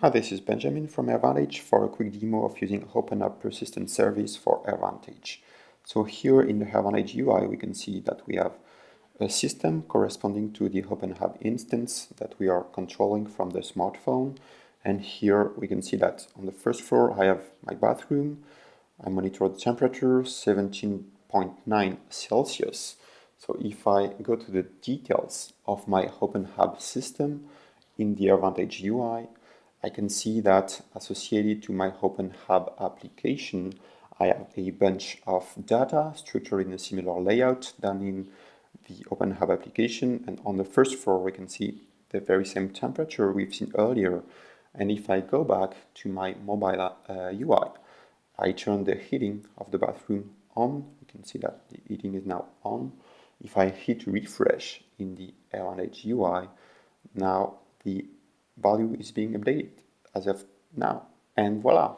Hi, this is Benjamin from AirVantage for a quick demo of using openHAB Persistent Service for AirVantage. So here in the AirVantage UI, we can see that we have a system corresponding to the openHAB instance that we are controlling from the smartphone. And here we can see that on the first floor, I have my bathroom. I monitor the temperature, 17.9 Celsius. So if I go to the details of my openHAB system in the AirVantage UI, I can see that associated to my openHAB application, I have a bunch of data structured in a similar layout than in the openHAB application. And on the first floor, we can see the very same temperature we've seen earlier. And if I go back to my mobile uh, UI, I turn the heating of the bathroom on. You can see that the heating is now on. If I hit refresh in the AirVantage UI, now the value is being updated as of now. And voila,